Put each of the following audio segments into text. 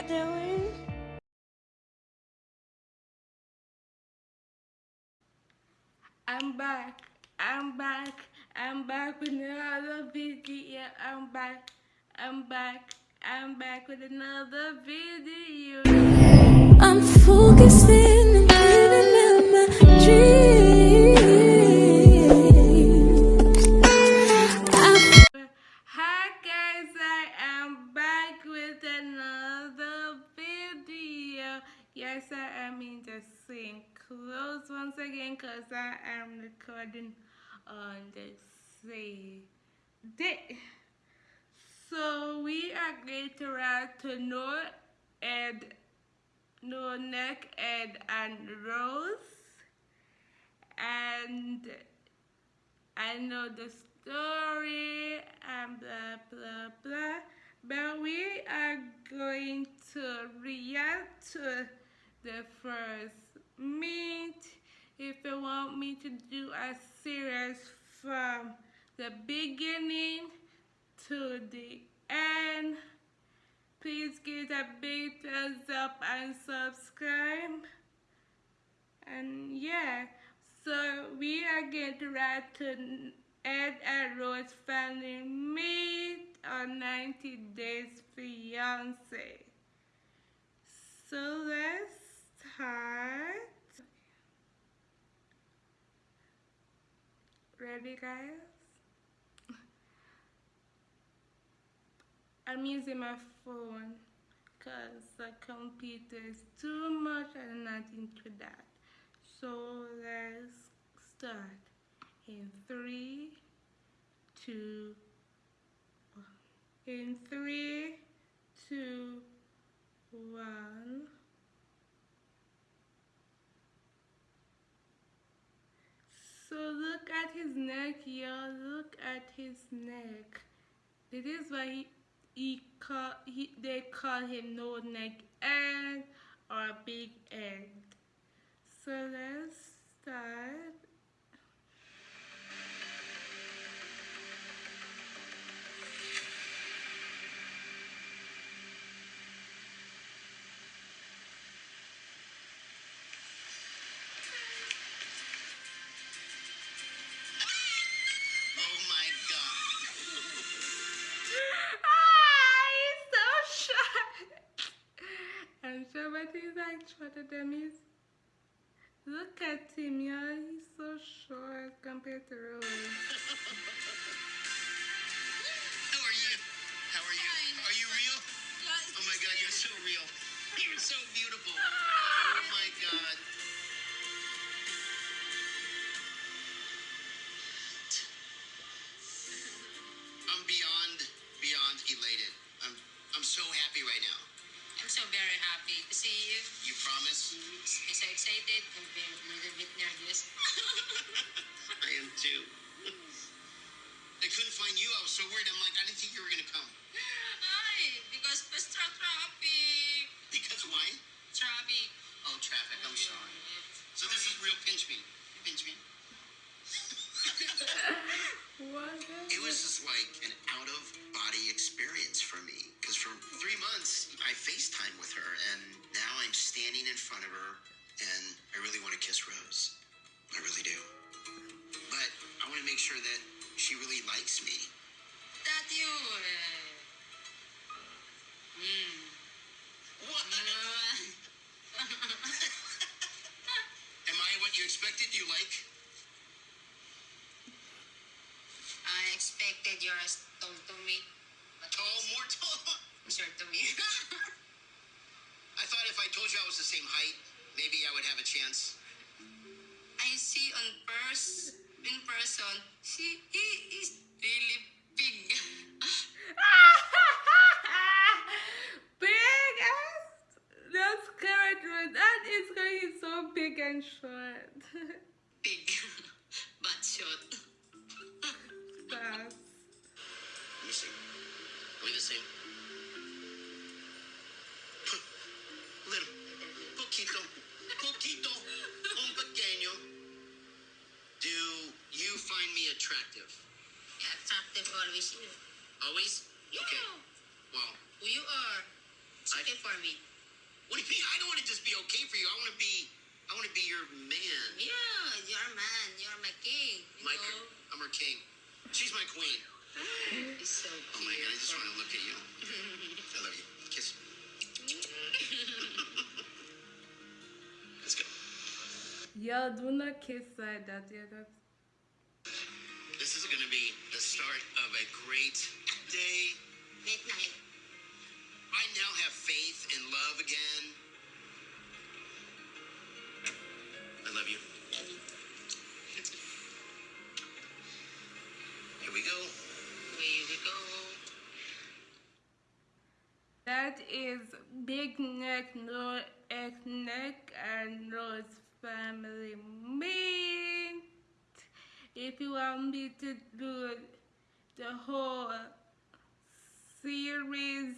y'all doing? I'm back. I'm back. I'm back with another video. I'm back. I'm back. I'm back with another video. I'm focusing Yes, I am in the same clothes once again because I am recording on the same day. So we are going to write to no and no neck and and rose and I know the story and blah blah blah. But we are going to react to the first meet. If you want me to do a series from the beginning to the end, please give a big thumbs up and subscribe. And yeah, so we are going to write to Ed and Rose family meet on 90 Days Fiance. So let's start. Ready, guys? I'm using my phone because the computer is too much and not into that. So let's start in three, two. In three, two, one. So look at his neck, y'all. Look at his neck. This is why he, he call he they call him no neck Ed or big Ed. So let's start. He's like shorter than me. Look at him, y'all. He's so short compared to Rose. you. You promise? I'm so excited. I'm very, a little bit nervous. I am too. I couldn't find you. I was so worried. I'm like, I didn't think you were gonna come. Ay, because basta traffic. Because why? Traffic. Oh, traffic. I'm sorry. So this is real pinch me. Pinch me. What? It was just like an out of body experience for me. Because for three months, I FaceTime with her, and now I'm standing in front of her, and I really want to kiss Rose. I really do. But I want to make sure that she really likes me. That you. Uh, hmm. What? Am I what you expected? Do You like? Are we the same? Little. Poquito. Poquito. Un pequeño. Do you find me attractive? Attractive always you. Always? Yeah. Okay. Well, Who you are? It's okay for me. What do you mean? I don't want to just be okay for you. I want to be, I want to be your man. Yeah, you're man. You're my king. My, know? I'm her king. She's my queen. It's so Oh my god, I just want to look at you. I love you. Kiss. Let's go. Y'all do not kiss like that. Yeah, that's This is going to be the start of a great day. Midnight. I now have faith and love again. I love you. Here we go. We go. That is Big Neck, No X Neck, and Rose Family Meet. If you want me to do the whole series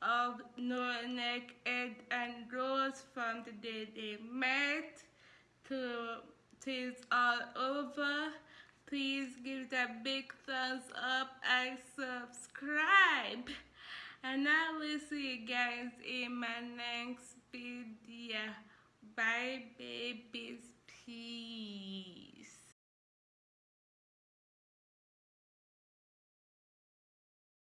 of No Neck, Ed, and Rose from the day they met to till it's all over, please give that big thumbs up and subscribe. And I will see you guys in my next video. Bye, babies. Peace.